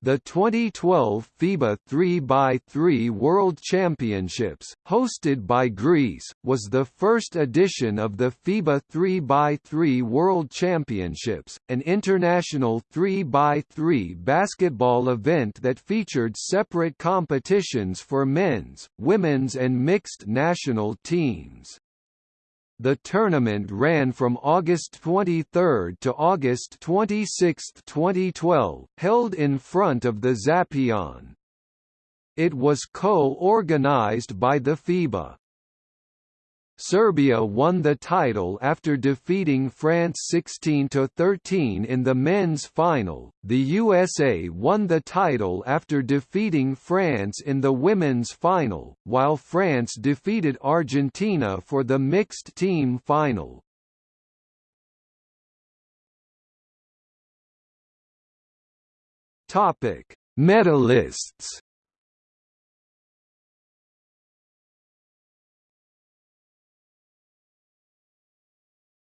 The 2012 FIBA 3x3 World Championships, hosted by Greece, was the first edition of the FIBA 3x3 World Championships, an international 3x3 basketball event that featured separate competitions for men's, women's and mixed national teams. The tournament ran from August 23 to August 26, 2012, held in front of the Zappeion. It was co-organized by the FIBA. Serbia won the title after defeating France 16–13 in the men's final, the USA won the title after defeating France in the women's final, while France defeated Argentina for the mixed team final. Medalists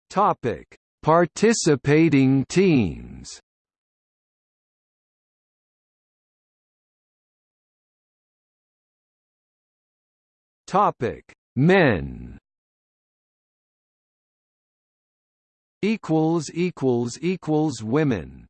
Topic: Participating teams. Topic: Men. Equals equals equals women.